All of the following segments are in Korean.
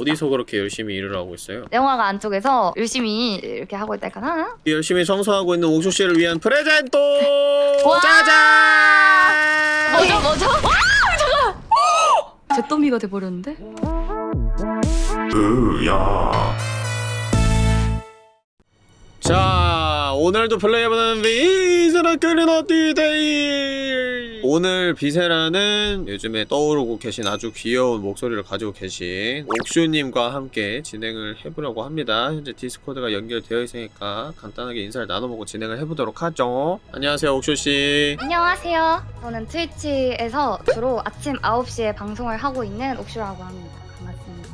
어디서 그렇게 열심히 일을 하고 있어요? 영화가 안쪽에서 열심히 이렇게 하고 있달까나? 열심히 청소하고 있는 옥슈 씨를 위한 프레젠토! 와! 짜잔! 뭐죠 뭐죠? 와 잠깐! 잿더미가 돼버렸는데? 자, 오늘도 플레이해보는 Viscera Cleanup Detail! 오늘 Viscera는 요즘에 떠오르고 계신 아주 귀여운 목소리를 가지고 계신 옥슈님과 함께 진행을 해보려고 합니다. 현재 디스코드가 연결되어 있으니까 간단하게 인사를 나눠보고 진행을 해보도록 하죠. 안녕하세요, 옥슈씨. 안녕하세요. 저는 트위치에서 주로 아침 9시에 방송을 하고 있는 옥슈라고 합니다. 반갑습니다.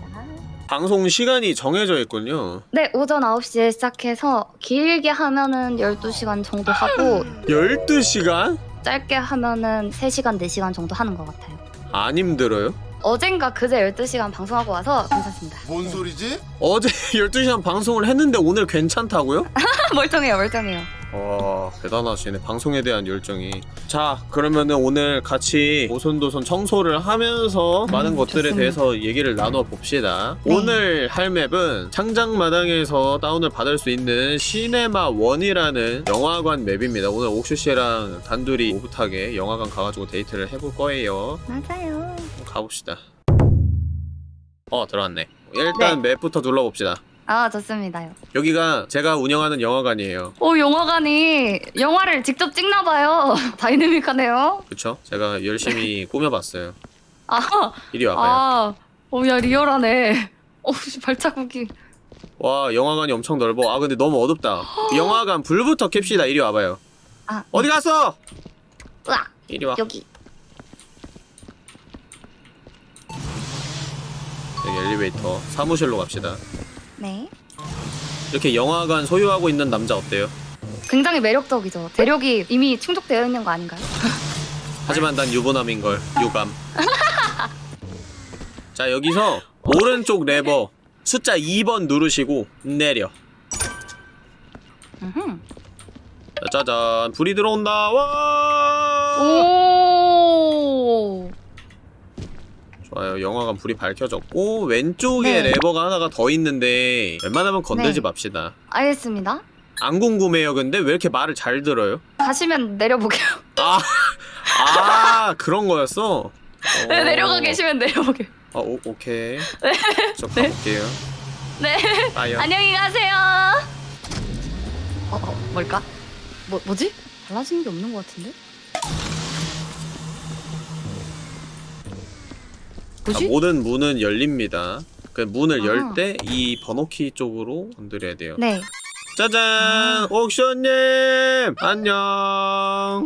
방송 시간이 정해져 있군요. 네, 오전 9시에 시작해서 길게 하면은 12시간 정도 하고 12시간? 짧게 하면은 3시간, 4시간 정도 하는 것 같아요. 안 힘들어요? 어젠가 그제 12시간 방송하고 와서 괜찮습니다. 뭔 소리지? 어제 12시간 방송을 했는데 오늘 괜찮다고요? 멀쩡해요, 멀쩡해요. 와 대단하시네. 방송에 대한 열정이. 자 그러면은 오늘 같이 오손도손 청소를 하면서 많은 것들에 좋습니다. 대해서 얘기를 나눠 봅시다. 네. 오늘 할 맵은 창작마당에서 다운을 받을 수 있는 시네마 원이라는 영화관 맵입니다. 오늘 옥슈씨랑 단둘이 오붓하게 영화관 가가지고 데이트를 해볼 거예요. 맞아요. 가봅시다. 어 들어왔네. 일단 맵부터 둘러봅시다 아, 좋습니다요. 여기가 제가 운영하는 영화관이에요 오, 영화관이 영화를 직접 찍나봐요. 다이내믹하네요. 그쵸? 제가 열심히 꾸며봤어요 아, 이리 와봐요 아, 오, 야, 리얼하네. 오, 씨, 발자국이. 와 영화관이 엄청 넓어 아 근데 너무 어둡다 영화관 불부터 캡시다 이리 와봐요 아, 어디 갔어? 으악, 이리 와 여기. 여기 엘리베이터 사무실로 갑시다 네. 이렇게 영화관 소유하고 있는 남자 어때요? 굉장히 매력적이죠. 대력이 이미 충족되어 있는 거 아닌가요? 하지만 난 유부남인 걸 유감 자 여기서 오른쪽 레버 숫자 2번 누르시고 내려. 자, 짜잔 불이 들어온다 와 오. 좋아요 영화관 불이 밝혀졌고 왼쪽에 네. 레버가 하나가 더 있는데 웬만하면 건들지 네. 맙시다 알겠습니다. 안 궁금해요 근데 왜 이렇게 말을 잘 들어요? 가시면 내려보게요. 아, 아 그런 거였어? 네, 어. 내려가 계시면 내려보게요. 아, 오, 오케이 저 네. 가볼게요 네. 빠이요 안녕히 가세요. 어, 어, 뭘까? 뭐, 뭐지? 달라지는 게 없는 것 같은데? 뭐지? 모든 문은 열립니다 그 문을 아하. 열때 이 번호키 쪽으로 건드려야 돼요 네. 짜잔 아. 옥션님 안녕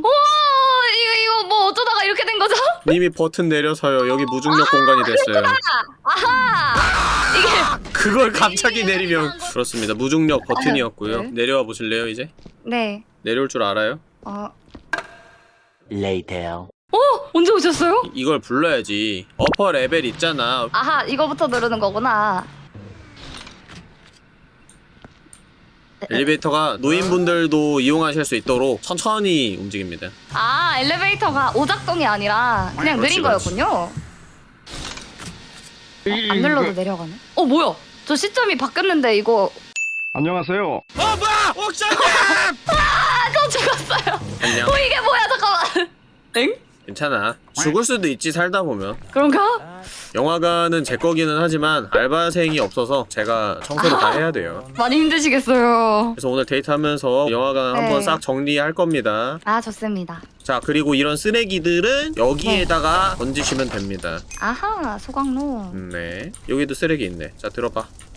오, 이거, 이거 뭐 어쩌다가 이렇게 된 거죠? 님이 버튼 내려서요 여기 무중력 공간이 됐어요 아하! 이게, 그걸 갑자기 내리면 그렇습니다 무중력 버튼이었고요 네. 내려와 보실래요 이제? 네. 내려올 줄 알아요? 어, Later. 언제 오셨어요? 이- 이걸 불러야지 어퍼 레벨 있잖아 아하, 이거부터 누르는 거구나. 엘리베이터가 노인분들도 이용하실 수 있도록 천천히 움직입니다 아, 엘리베이터가 오작동이 아니라 그냥 그렇지, 느린 그렇지. 거였군요. 어, 안 눌러도 내려가네. 어, 뭐야? 저 시점이 바뀌었는데 이거 안녕하세요. 어 뭐야! 옥션님! 아, 저 죽었어요. 안녕 어, 이게 뭐야? 잠깐만. 엥? 괜찮아 죽을 수도 있지 살다 보면 그런가? 영화관은 제 거기는 하지만 알바생이 없어서 제가 청소를 다 해야 돼요 많이 힘드시겠어요. 그래서 오늘 데이트하면서 영화관 네. 한번 싹 정리할 겁니다 아, 좋습니다. 자 그리고 이런 쓰레기들은 여기에다가 던지시면 됩니다 아하, 소각로. 음, 네 여기도 쓰레기 있네 자 들어봐 아, 아,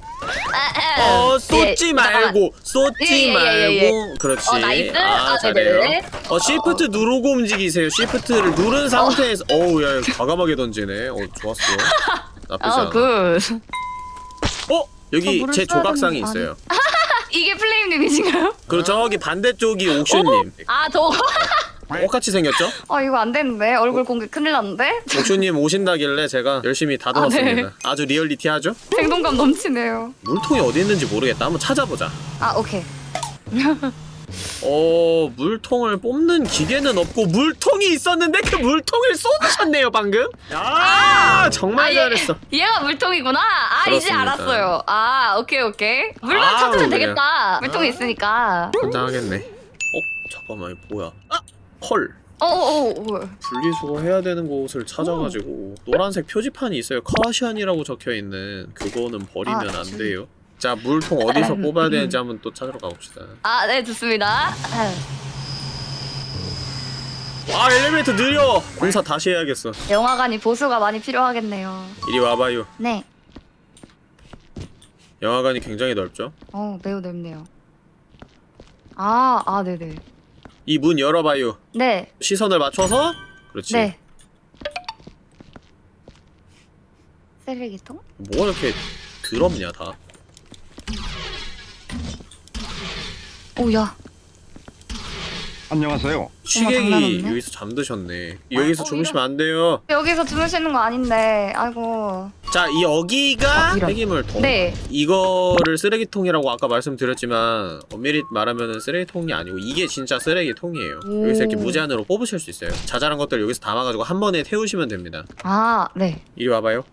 어 예, 쏟지 잠깐만. 말고 쏟지 예, 예, 예, 말고 그렇지 어, nice. 아 어, 잘해요 네네네. 어 시프트 누르고 움직이세요 시프트를 누른 상태에서 어 우 야 이거 과감하게 던지네 어 좋았어 나쁘지 않아 어, good. 어? 여기 제 조각상이 있어요 이게 플레임님이신가요? 그리고 저기 반대쪽이 옥슈님 아, 저. 똑같이 생겼죠? 어, 이거 안 되는데. 얼굴 공개 큰일 났는데? 옥슈님 오신다길래 제가 열심히 다듬었습니다 네. 아주 리얼리티하죠? 생동감 넘치네요. 물통이 어디 있는지 모르겠다 한번 찾아보자 아, 오케이. 어 물통을 뽑는 기계는 없고 물통이 있었는데 그 물통을 쏟으셨네요 방금 아, 정말 아, 예. 잘했어 얘가 물통이구나. 아 이제 그렇습니다. 알았어요. 아 오케이 오케이. 물만 아우, 찾으면 그래요. 되겠다. 물통이 있으니까. 긴장하겠네 어? 잠깐만 이거 뭐야 아! 헐 어어어. 분리수거 해야 되는 곳을 찾아가지고 노란색 표지판이 있어요 카시안이라고 적혀있는 그거는 버리면 아, 안 저기. 돼요 자 물통 어디서 뽑아야 되는지 한번 또 찾으러 가봅시다 아 네 좋습니다. 아 엘리베이터 느려 공사 다시 해야겠어 영화관이 보수가 많이 필요하겠네요. 이리 와봐요 네. 영화관이 굉장히 넓죠 어 매우 넓네요. 아, 아, 네네. 이 문 열어봐요 네, 시선을 맞춰서 그렇지 네. 쓰레기통? 뭐가 이렇게 더럽냐 다 오야. 안녕하세요. 취객이 장난 없네. 여기서 잠드셨네 여기서 어, 주무시면 안 돼요 여기서 주무시는 거 아닌데, 아이고. 자 이 여기가 아. 폐기물통 네. 이거를 쓰레기통이라고 아까 말씀드렸지만 엄밀히 말하면 쓰레기통이 아니고 이게 진짜 쓰레기통이에요 오. 여기서 이렇게 무제한으로 뽑으실 수 있어요 자잘한 것들 여기서 담아가지고 한 번에 태우시면 됩니다 아, 네. 이리 와봐요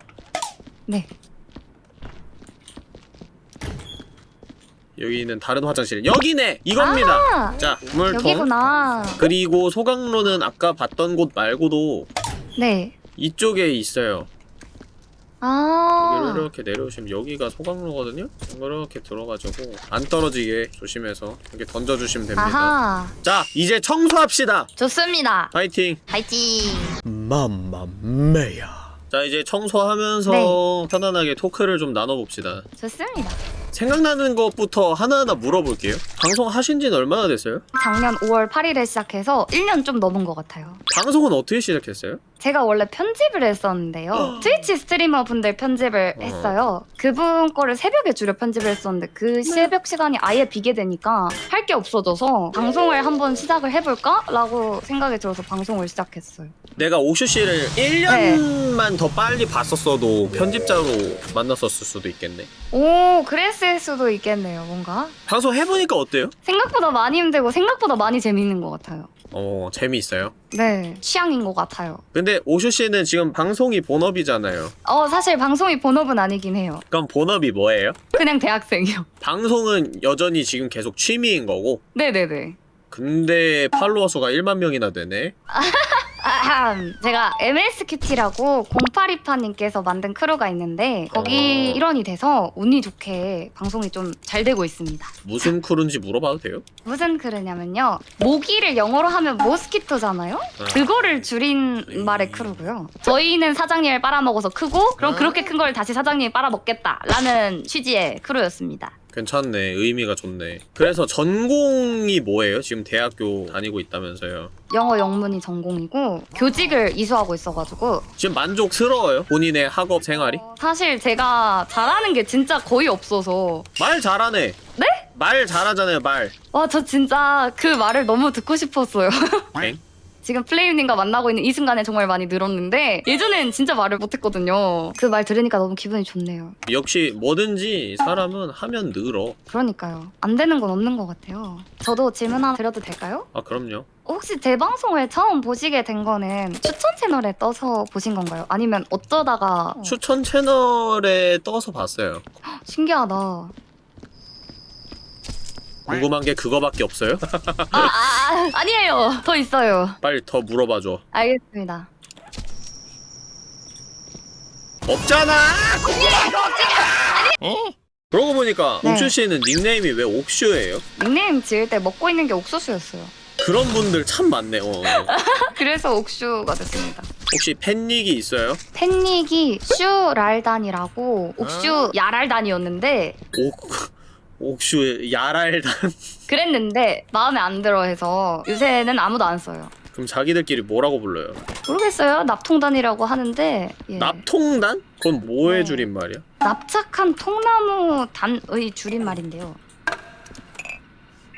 네. 여기는 다른 화장실 여기네 이겁니다 아, 자 물통 여기구나. 그리고 소각로는 아까 봤던 곳 말고도 네. 이쪽에 있어요 아. 여기로 이렇게 내려오시면 여기가 소각로거든요? 이렇게 들어가지고 안 떨어지게 조심해서 이렇게 던져주시면 됩니다 아하. 자 이제 청소합시다 좋습니다. 파이팅 파이팅. 맘마메야 자 이제 청소하면서 네. 편안하게 토크를 좀 나눠봅시다 좋습니다. 생각나는 것부터 하나하나 물어볼게요 방송 하신 지는 얼마나 됐어요? 작년 5월 8일에 시작해서 1년 좀 넘은 것 같아요. 방송은 어떻게 시작했어요? 제가 원래 편집을 했었는데요. 트위치 스트리머 분들 편집을 어. 했어요. 그분 거를 새벽에 주로 편집을 했었는데 그 새벽 시간이 아예 비게 되니까 할 게 없어져서 방송을 한번 시작을 해볼까? 라고 생각이 들어서 방송을 시작했어요. 내가 오슈 씨를 네. 1년만 더 빨리 봤었어도 편집자로 만났었을 수도 있겠네 오, 그랬을 수도 있겠네요, 뭔가. 방송 해보니까 어때요? 생각보다 많이 힘들고 생각보다 많이 재밌는 것 같아요. 어 재미있어요 네, 취향인 것 같아요. 근데 오슈 씨는 지금 방송이 본업이잖아요 어, 사실 방송이 본업은 아니긴 해요. 그럼 본업이 뭐예요? 그냥 대학생이요. 방송은 여전히 지금 계속 취미인 거고 네네네. 근데 팔로워 수가 1만 명이나 되네 아함. 제가 MSQT라고 0828님께서 만든 크루가 있는데 거기 어. 일원이 돼서 운이 좋게 방송이 좀 잘 되고 있습니다. 무슨 크루인지 물어봐도 돼요? 무슨 크루냐면요. 모기를 영어로 하면 mosquito잖아요? 아. 그거를 줄인 말의 크루고요. 저희는 사장님을 빨아먹어서 크고 그럼 아. 그렇게 큰 걸 다시 사장님이 빨아먹겠다라는 취지의 크루였습니다. 괜찮네 의미가 좋네 그래서 전공이 뭐예요? 지금 대학교 다니고 있다면서요 영어 영문이 전공이고 교직을 이수하고 있어가지고 지금 만족스러워요? 본인의 학업 생활이? 사실 제가 잘하는 게 진짜 거의 없어서 말 잘하네 네? 말 잘하잖아요 말 와 저 진짜 그 말을 너무 듣고 싶었어요. 엥? 지금 플레이님과 만나고 있는 이 순간에 정말 많이 늘었는데 예전엔 진짜 말을 못했거든요. 그 말 들으니까 너무 기분이 좋네요. 역시 뭐든지 사람은 하면 늘어 그러니까요. 안 되는 건 없는 것 같아요. 저도 질문 하나 드려도 될까요? 아 그럼요 혹시 제 방송을 처음 보시게 된 거는 추천 채널에 떠서 보신 건가요? 아니면 어쩌다가 추천 채널에 떠서 봤어요 신기하다. 궁금한 게 그거밖에 없어요? 아, 아, 아 아니에요. 더 있어요. 빨리 더 물어봐줘 알겠습니다. 없잖아! 그러고 보니까 네. 옥슈 씨는 닉네임이 왜 옥슈예요? 닉네임 지을 때 먹고 있는 게 옥수수였어요. 그런 분들 참 많네요. 그래서 옥슈가 됐습니다. 혹시 팬닉이 있어요? 팬닉이 슈랄단이라고 옥슈 야랄단이었는데 옥 옥슈의 야랄단. 그랬는데 마음에 안 들어 해서 요새는 아무도 안 써요. 그럼 자기들끼리 뭐라고 불러요? 모르겠어요. 납통단이라고 하는데 예. 납통단? 그건 뭐의 네. 줄임말이야? 납작한 통나무 단의 줄임말인데요.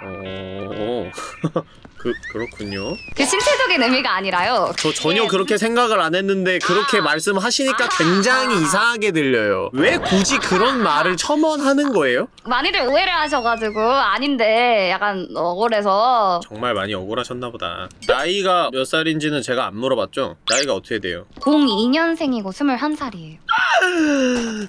어... 그, 그렇군요. 그 신체적인 의미가 아니라요. 저 전혀 그렇게 생각을 안 했는데 그렇게 말씀하시니까 굉장히 이상하게 들려요. 왜 굳이 그런 말을 첨언하는 거예요? 많이들 오해를 하셔가지고 아닌데 약간 억울해서 정말 많이 억울하셨나 보다. 나이가 몇 살인지는 제가 안 물어봤죠? 나이가 어떻게 돼요? 02년생이고 21살이에요.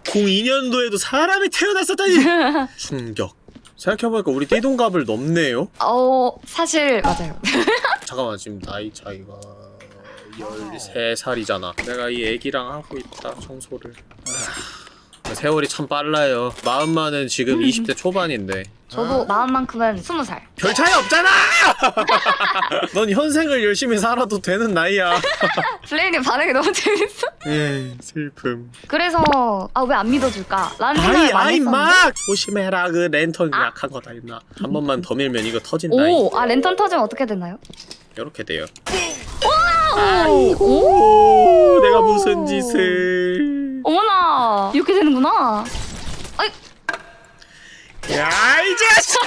02년도에도 사람이 태어났었다니! 충격. 생각해보니까 우리 띠동갑을 넘네요? 어 사실 맞아요. 잠깐만 지금 나이 차이가 13살이잖아. 내가 이 애기랑 하고 있다 청소를. 아, 세월이 참 빨라요. 마음만은 지금 20대 초반인데 저도 마음만큼은 20살. 별 차이 없잖아! 넌 현생을 열심히 살아도 되는 나이야 블레인님 반응이 너무 재밌어. 에이 슬픔 그래서 아 왜 안 믿어줄까? 라는 아이 생각을 많이 아이 했었는데 막 조심해라 그 랜턴 아. 약한 거다 있나 한 번만 더 밀면 이거 터진다 이 오! 아 랜턴 터지면 어떻게 되나요? 이렇게 돼요 오! 오 내가 무슨 짓을 어머나 이렇게 되는구나. 야이 자식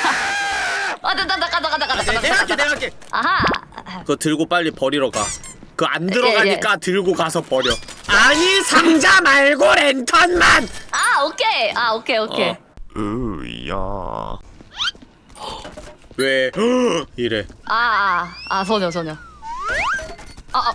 아, 나, 나, 나, 나, 나, 나, 나, 나, 내- 내가 나, 할게 나. 내가 할게 아하. 그거 들고 빨리 버리러 가. 그안 들어가니까 예, 들고 가서 버려. 아니 상자 말고 랜턴만. 아, 오케이. 아, 오케이, 오케이. 어. 으야. 왜 이래? 아, 아, 아, 소녀, 소녀. 아, 아,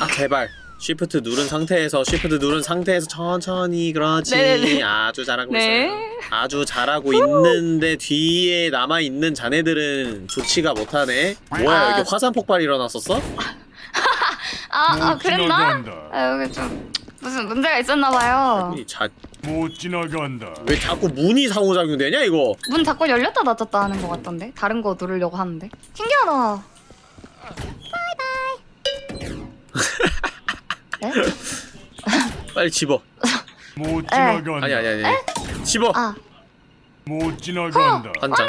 아 제발. 쉬프트 누른 상태에서 쉬프트 누른 상태에서 천천히 그렇지. 네네네. 아주 잘하고 네. 있어요. 아주 잘하고 있는데 뒤에 남아 있는 자네들은 좋지가 못하네. 뭐야 아. 여기 화산 폭발 일어났었어? 아, 아, 못 그랬나? 아, 여기 좀 무슨 문제가 있었나봐요. 이 자, 못 지나간다. 왜 자꾸 문이 상호작용되냐 이거? 문 자꾸 열렸다 닫혔다 하는 것 같던데? 다른 거 누르려고 하는데? 신기하다. 네? 빨리 집어. 못 지나간다. 아니 아니 아니. 집어. 아, 못 지나간다. 한 장.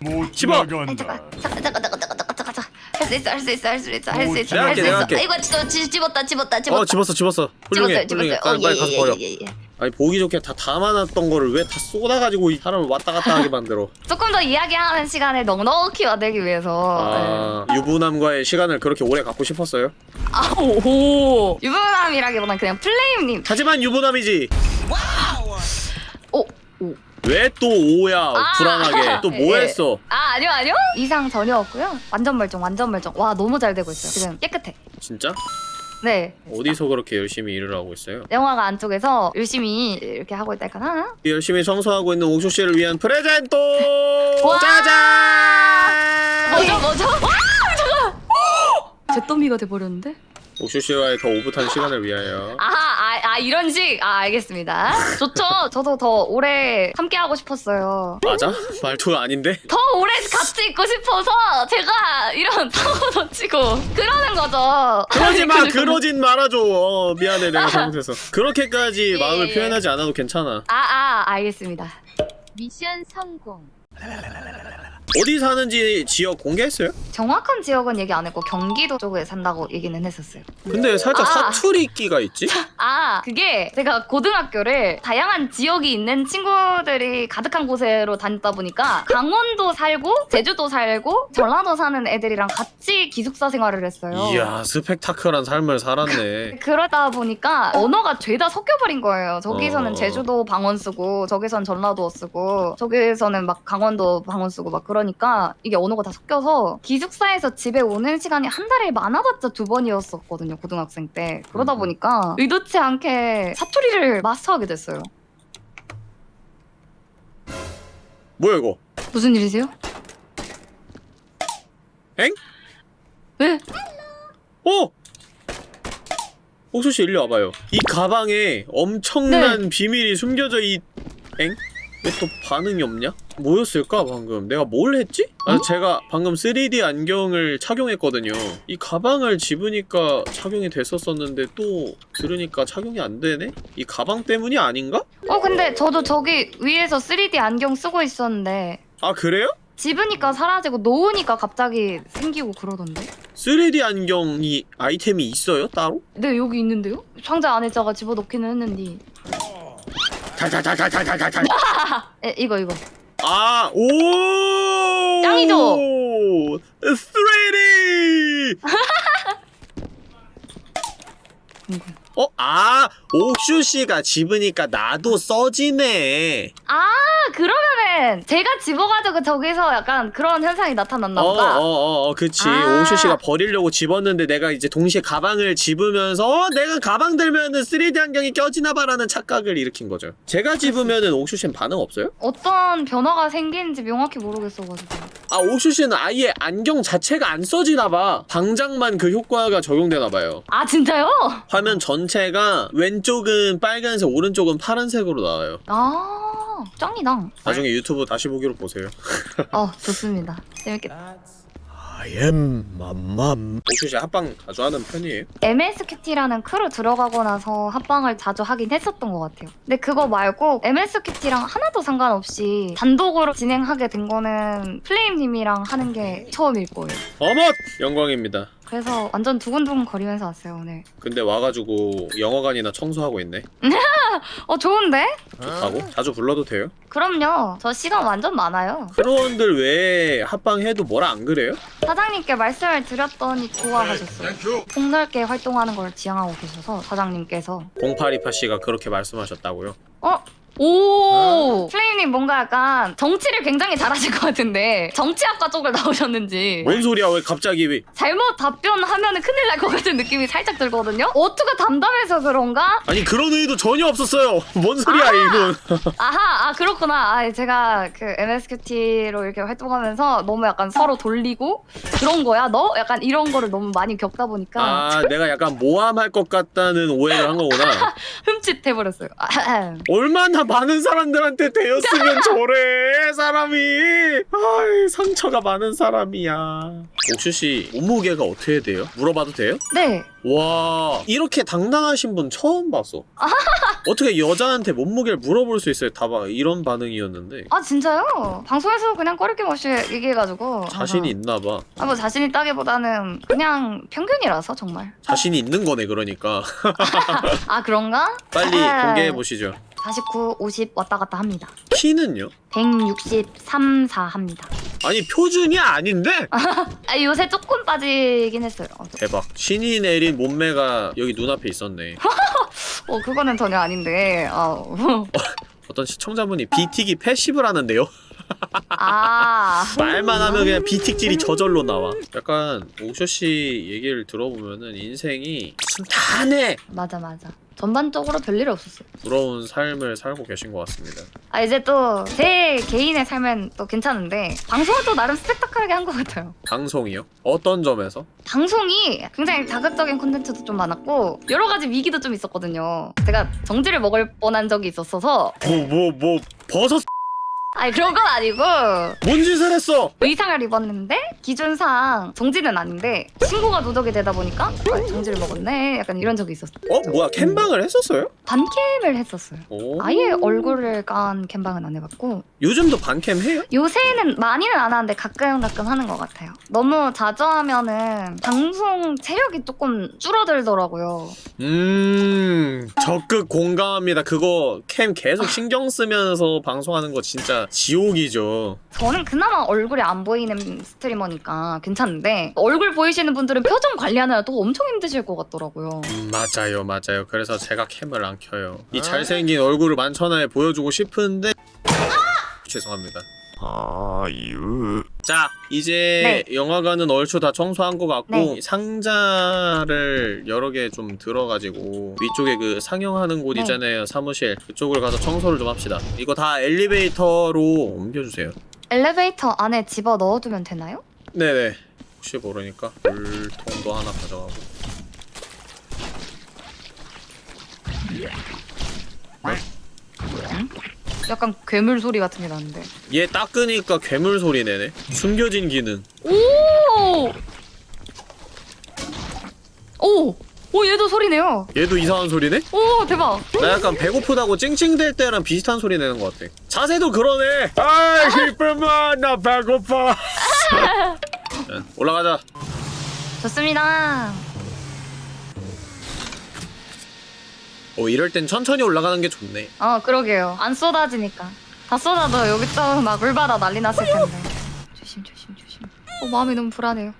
못 집어! 지나간다. 잠깐, 잠깐, 잠깐, 잠깐, 잠깐, 잠깐, 잠깐. 할수 있어, 할 수 있어, 할 수 있어, 할 수 있어, 할 수 있어. 아, 이거 집, 집, 집었다, 집었다, 집었다. 어 집었어 집었어. 훌륭해 집었어요, 훌륭해. 집었어요. 빨리, 빨리 어, 가서 예, 버려. 예, 예, 예. 아니 보기 좋게 다 담아놨던 거를 왜 다 쏟아가지고 이 사람을 왔다 갔다 하게 만들어. 조금 더 이야기하는 시간을 넉넉히 만들기 위해서. 아 유부남과의 시간을 그렇게 오래 갖고 싶었어요. 아, 오. 유부남이라기보단 그냥 플레임님. 하지만 유부남이지. 오, 오. 왜또 오야 아. 불안하게 또뭐 예. 했어? 아, 아니요, 아니요. 이상 전혀 없고요. 완전 멀쩡, 완전 멀쩡. 와, 너무 잘 되고 있어요. 지금 깨끗해. 진짜? 네. 어디서 그렇게 열심히 일을 하고 있어요? 영화가 안쪽에서 열심히 이렇게 하고 있달까나? 열심히 청소하고 있는 옥수 씨를 위한 프레젠토! 와! 짜잔! 뭐죠, 뭐죠? 와, 잠깐. 제 더미가 돼버렸는데? 옥수 씨와의 더 오붓한 시간을 위하여. 아하, 아, 아, 이런 식? 아, 알겠습니다. 좋죠. 저도 더 오래 함께 하고 싶었어요. 맞아? 말투가 아닌데? 더 오래 같이 있고 싶어서 제가 이런 사고도 치고 그러는 거죠. 그러지 마, 그리고- 그러진 말아줘. 어, 미안해, 내가 잘못해서. 그렇게까지 예, 마음을 예. 표현하지 않아도 괜찮아. 아, 아, 알겠습니다. 미션 성공. 어디 사는지 지역 공개했어요? 정확한 지역은 얘기 안 했고 경기도 쪽에 산다고 얘기는 했었어요. 근데 살짝 아. 사투리끼가 있지? 아, 그게 제가 고등학교를 다양한 지역이 있는 친구들이 가득한 곳으로 다녔다 보니까 강원도 살고 제주도 살고 전라도 사는 애들이랑 같이 기숙사 생활을 했어요. 이야, 스펙타클한 삶을 살았네. 그러다 보니까 언어가 죄다 섞여버린 거예요. 저기서는 어. 제주도 방언 쓰고 저기선 전라도 쓰고 저기서는 막 강원도 방언 쓰고 막 그 러니까 이게 언어가 다 섞여서 기숙사에서 집에 오는 시간이 한 달에 많아봤자 두 번이었었거든요. 고등학생 때. 그러다 음. 보니까 의도치 않게 사투리를 마스터하게 됐어요. 뭐야, 이거? 무슨 일이세요? 엥? 왜? 어! 옥수 씨 일로 와봐요. 이 가방에 엄청난 네. 비밀이 숨겨져 있... 엥? 왜 또 반응이 없냐? 뭐였을까 방금? 내가 뭘 했지? 아 어? 제가 방금 3D 안경을 착용했거든요. 이 가방을 집으니까 착용이 됐었었는데 또 들으니까 착용이 안 되네? 이 가방 때문이 아닌가? 어 근데 저도 저기 위에서 3D 안경 쓰고 있었는데 아 그래요? 집으니까 사라지고 놓으니까 갑자기 생기고 그러던데? 3D 안경이 아이템이 있어요 따로? 네 여기 있는데요? 상자 안에다가 집어넣기는 했는데 에 이거 이거 아, 오! 짱이죠? 3D! 어? 아, 옥슈 씨가 집으니까 나도 써지네. 아 그러면은 제가 집어가지고 저기서 약간 그런 현상이 나타났나 어, 보다. 어, 어, 어, 그치. 아. 옥슈 씨가 버리려고 집었는데 내가 이제 동시에 가방을 집으면서 어, 내가 가방 들면은 3D 안경이 껴지나 봐라는 착각을 일으킨 거죠. 제가 집으면은 옥슈 씨는 반응 없어요? 어떤 변화가 생기는지 명확히 모르겠어가지고. 아, 옥슈 씨는 아예 안경 자체가 안 써지나 봐. 방장만 그 효과가 적용되나 봐요. 아 진짜요? 화면 전 체가 왼쪽은 빨간색, 오른쪽은 파란색으로 나와요. 아 짱이다. 나중에 유튜브 다시 보기로 보세요. 어 좋습니다. 재밌겠다. I am 맘맘. 옥슈 씨 합방 자주 하는 편이에요? MSQT라는 크루 들어가고 나서 합방을 자주 하긴 했었던 것 같아요. 근데 그거 말고 MSQT랑 하나도 상관없이 단독으로 진행하게 된 거는 플레임님이랑 하는 게 처음일 거예요. 어머! 영광입니다. 그래서 완전 두근두근 거리면서 왔어요 오늘. 근데 와가지고 영화관이나 청소하고 있네. 어 좋은데? 좋다고? 자주 불러도 돼요? 그럼요. 저 시간 완전 많아요. 크루원들 외에 합방해도 뭐라 안 그래요? 사장님께 말씀을 드렸더니 좋아하셨어요. 폭넓게 활동하는 걸 지향하고 계셔서 사장님께서 0828 씨가 그렇게 말씀하셨다고요? 어? 오! 플레임님 뭔가 약간 정치를 굉장히 잘하실 것 같은데 정치학과 쪽을 나오셨는지. 뭔 소리야 왜 갑자기? 왜 잘못 답변하면 큰일 날 것 같은 느낌이 살짝 들거든요? 어투가 담담해서 그런가? 아니 그런 의도 전혀 없었어요. 뭔 소리야 이건 아하 아 그렇구나. 아 제가 그 MSQT로 이렇게 활동하면서 너무 약간 서로 돌리고 그런 거야? 너? 약간 이런 거를 너무 많이 겪다 보니까. 아 내가 약간 모함할 것 같다는 오해를 한 거구나. 흠칫해버렸어요. 아흠. 얼마나 많은 사람들한테 되었으면 저래 사람이. 아이 상처가 많은 사람이야. 옥슈씨 몸무게가 어떻게 돼요? 물어봐도 돼요? 네. 와 이렇게 당당하신 분 처음 봤어. 어떻게 여자한테 몸무게를 물어볼 수 있어요? 다봐 이런 반응이었는데. 아 진짜요? 방송에서 그냥 꺼리낌 없이 얘기해가지고. 자신이 있나 봐. 아, 뭐 자신 있다기보다는 그냥 평균이라서 정말. 자신이 있는 거네 그러니까. 아 그런가? 빨리 아. 공개해 보시죠 49, 50 왔다 갔다 합니다. 키는요? 163, 4 합니다. 아니 표준이 아닌데? 아 요새 조금 빠지긴 했어요. 어, 저- 대박. 신이 내린 몸매가 여기 눈앞에 있었네. 어 그거는 전혀 아닌데. 어. 어떤 시청자분이 비틱이 패시브를 하는데요? 아. 말만 하면 그냥 비틱질이 저절로 나와. 약간 옥쇼씨 얘기를 들어보면은 인생이 순탄해! 맞아 맞아 전반적으로 별일 없었어요 부러운 삶을 살고 계신 것 같습니다 아 이제 또 제 개인의 삶은 또 괜찮은데 방송은 또 나름 스펙타클하게 한 것 같아요 방송이요? 어떤 점에서? 방송이 굉장히 자극적인 콘텐츠도 좀 많았고 여러 가지 위기도 좀 있었거든요. 제가 정지를 먹을 뻔한 적이 있었어서 뭐 뭐뭐 버섯 아니 그런 건 아니고 뭔 짓을 했어? 의상을 입었는데 기준상 정지는 아닌데 신고가 누적이 되다 보니까 아, 정지를 먹었네 약간 이런 적이 있었어요. 어? 뭐야 캠방을 했었어요? 반캠을 했었어요. 오. 아예 얼굴을 깐 캠방은 안 해봤고 요즘도 반캠 해요? 요새는 많이는 안 하는데 가끔 가끔 하는 것 같아요. 너무 자주 하면은 방송 체력이 조금 줄어들더라고요. 음 적극 공감합니다 그거 캠 계속 신경 쓰면서 방송하는 거 진짜 지옥이죠. 저는 그나마 얼굴이 안 보이는 스트리머니까 괜찮은데 얼굴 보이시는 분들은 표정 관리하느라 또 엄청 힘드실 것 같더라고요. 음, 맞아요 맞아요. 그래서 제가 캠을 안 켜요. 이 잘생긴 얼굴을 만천하에 보여주고 싶은데. 죄송합니다 아유. 자 이제 영화관은 얼추 다 청소한 것 같고 네. 상자를 여러 개 좀 들어가지고 위쪽에 그 상영하는 곳 네. 있잖아요 사무실. 그쪽을 가서 청소를 좀 합시다. 이거 다 엘리베이터로 옮겨주세요. 엘리베이터 안에 집어 넣어두면 되나요? 네네. 혹시 모르니까 물통도 하나 가져가고 약간 괴물 소리 같은 게 나는데. 얘 닦으니까 괴물 소리 내네 숨겨진 기능 오! 오! 오 얘도 소리 내요. 얘도 이상한 소리 내? 오 대박. 나 약간 배고프다고 찡찡댈 때랑 비슷한 소리 내는 것 같아 자세도 그러네 아이 기쁨아 나 배고파 자, 올라가자 좋습니다. 어 이럴 땐 천천히 올라가는 게 좋네 어 그러게요. 안 쏟아지니까. 다 쏟아도 여기 또막 물바다 난리 났을 텐데. 조심 조심 조심. 어 마음이 너무 불안해요.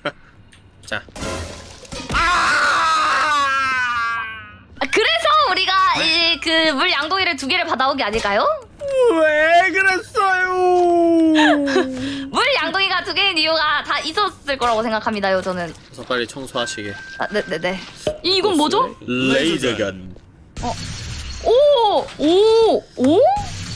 자 아, 그래서 우리가 이그 물 양동이를 두 개를 받아온 게 아닐까요? 왜 그랬어요? 물 양동이가 두 개인 이유가 다 있었을 거라고 생각합니다요 저는. 그래서 빨리 청소하시게. 아 네네네. 이 이건 뭐죠? 레이저건. 오! 오! 오?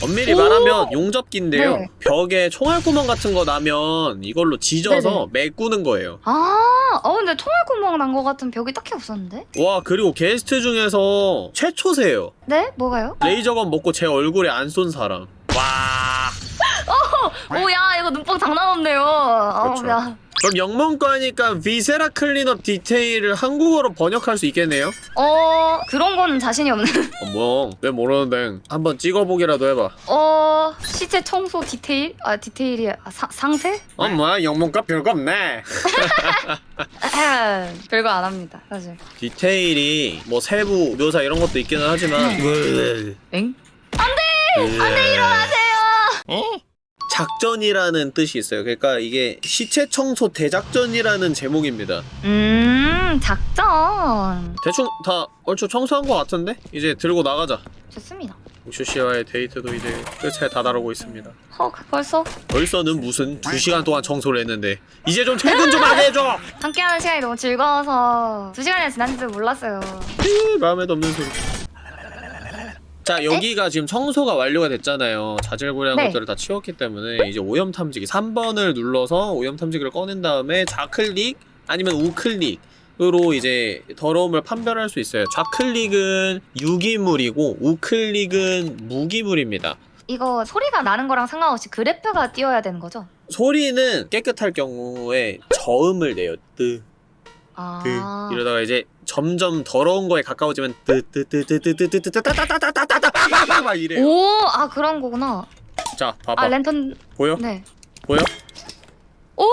엄밀히 오! 말하면 용접기인데요. 네. 벽에 총알구멍 같은 거 나면 이걸로 지져서 메꾸는 거예요. 아, 어 근데 총알구멍 난 거 같은 벽이 딱히 없었는데? 와 그리고 게스트 중에서 최초세요. 네? 뭐가요? 레이저건 먹고 제 얼굴에 안 쏜 사람. 와. 오, 야, 이거 눈뽕 장난 없네요. 어, 그렇죠. 야. 그럼 영문과니까 Viscera Cleanup Detail을 한국어로 번역할 수 있겠네요? 어, 그런 거는 자신이 없는. 어머 왜 모르는데 한번 찍어보기라도 해봐. 어, 시체 청소 디테일? 아, 디테일이 아, 사, 상세? 어머 영문과 별거 없네. 별거 안 합니다, 사실. 디테일이 뭐 세부 묘사 이런 것도 있기는 하지만 엥? 안돼 일어나세요. 작전이라는 뜻이 있어요. 그러니까 이게 시체 청소 대작전이라는 제목입니다. 음, 작전. 대충 다 얼추 청소한 것 같은데 이제 들고 나가자. 좋습니다. 옥슈 씨와의 데이트도 이제 끝에 다다르고 있습니다. 헉, 벌써? 벌써는 무슨 두 시간 동안 청소를 했는데 이제 좀 퇴근 좀 하게 해줘. 함께하는 시간이 너무 즐거워서 두 시간이 지난지도 몰랐어요. 이, 마음에도 없는 소리. 자 여기가 지금 청소가 완료가 됐잖아요 자질구레한 네. 것들을 다 치웠기 때문에 이제 오염 탐지기 3번을 눌러서 오염 탐지기를 꺼낸 다음에 좌클릭 아니면 우클릭으로 이제 더러움을 판별할 수 있어요 좌클릭은 유기물이고 우클릭은 무기물입니다 이거 소리가 나는 거랑 상관없이 그래프가 띄어야 되는 거죠? 소리는 깨끗할 경우에 저음을 내요 뜨 아. 그 이러다가 이제 점점 더러운 거에 가까워지면 뜨뜨뜨뜨뜨뜨뜨뜨뜨뜨뜨뜨뜨뜨뜨뜨뜨뜨 막 이래요. 오, 아 그런 거구나. 자, 아 봐봐. 랜턴 보여? 네. 보여? 오,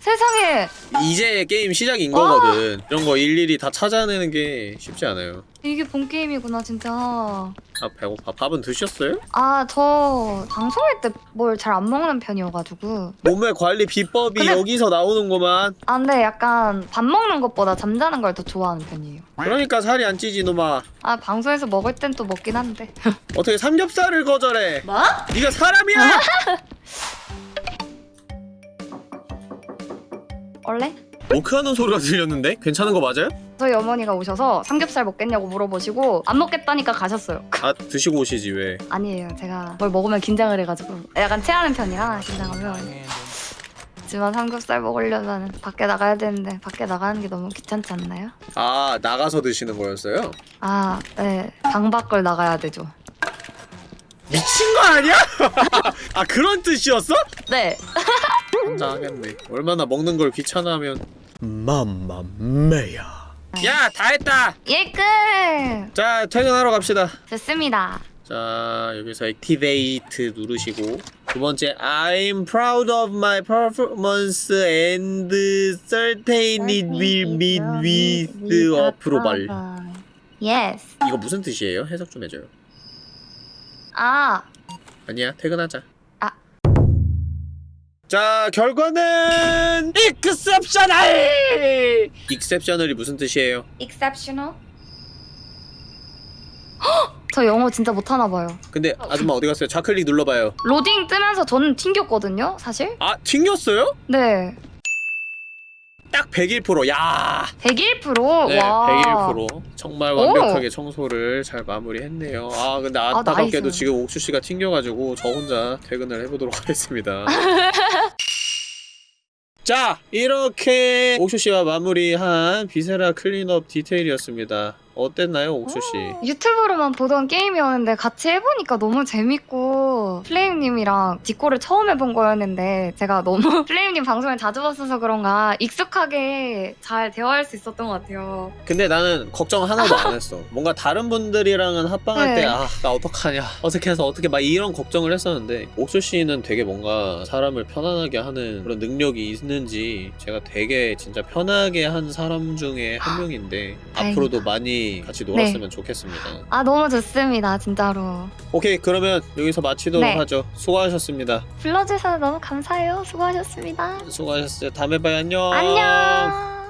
세상에 이제 게임 시작인 거거든. 이런 거 일일이 다 찾아내는 게 쉽지 않아요. 이게 본 게임이구나 진짜. 아 배고파. 밥은 드셨어요? 아 저 방송할 때 뭘 잘 안 먹는 편이어가지고. 몸매 관리 비법이 근데- 여기서 나오는구만. 아 근데 약간 밥 먹는 것보다 잠자는 걸 더 좋아하는 편이에요. 그러니까 살이 안 찌지 놈아. 아 방송에서 먹을 땐 또 먹긴 한데. 어떻게 삼겹살을 거절해? 뭐? 네가 사람이야? 원래? 워크하는 소리가 들렸는데? 괜찮은 거 맞아요? 저희 어머니가 오셔서 삼겹살 먹겠냐고 물어보시고 안 먹겠다니까 가셨어요. 아 드시고 오시지 왜? 아니에요. 제가 뭘 먹으면 긴장을 해가지고 약간 체하는 편이라 긴장하면. 하지만 삼겹살 먹으려면 밖에 나가야 되는데 밖에 나가는 게 너무 귀찮지 않나요? 아 나가서 드시는 거였어요? 아, 네. 방 밖을 나가야 되죠. 미친 거 아니야? 아 그런 뜻이었어? 네. 한장하겠네. 얼마나 먹는 걸 귀찮아하면. 맘마메야. 야 다 했다. 예, 끝! 자 퇴근하러 갑시다. 좋습니다. 자 여기서 액티베이트 누르시고 두 번째 I'm proud of my performance and certain it will meet with approval. Yes. 이거 무슨 뜻이에요? 해석 좀 해줘요. 아, 아니야 퇴근하자. 아. 자 결과는 exceptional. exceptional이 무슨 뜻이에요? exceptional? 헉! 저 영어 진짜 못하나 봐요. 근데 아줌마 어디 갔어요? 좌클릭 눌러봐요. 로딩 뜨면서 저는 튕겼거든요, 사실? 아 튕겼어요? 네. 딱 101%. 야. 101%? 네, 와. 101%. 정말 오. 완벽하게 청소를 잘 마무리했네요. 아 근데 안타깝게도 nice. 지금 옥슈 씨가 튕겨 가지고 저 혼자 퇴근을 해 보도록 하겠습니다. 자 이렇게 옥슈 씨와 마무리한 Viscera Cleanup Detail이었습니다. 어땠나요, 옥슈 씨? 유튜브로만 보던 게임이었는데 같이 해보니까 너무 재밌고 플레임님이랑 디코를 처음 해본 거였는데 제가 너무 플레임님 방송을 자주 봤어서 그런가 익숙하게 잘 대화할 수 있었던 것 같아요. 근데 나는 걱정 하나도 안 했어. 뭔가 다른 분들이랑은 합방할 네. 때, 아, 나 어떡하냐. 어떻게 해서 어떻게 막 이런 걱정을 했었는데, 옥수 씨는 되게 뭔가 사람을 편안하게 하는 그런 능력이 있는지, 제가 되게 진짜 편하게 한 사람 중에 한 명인데, 다행이다. 앞으로도 많이 많이 같이 놀았으면 좋겠습니다. 아 너무 좋습니다 진짜로 오케이 그러면 여기서 마치도록 네. 하죠. 수고하셨습니다. 불러주셔서 너무 감사해요 수고하셨습니다 수고하셨어요. 다음에 봐요. 안녕. 안녕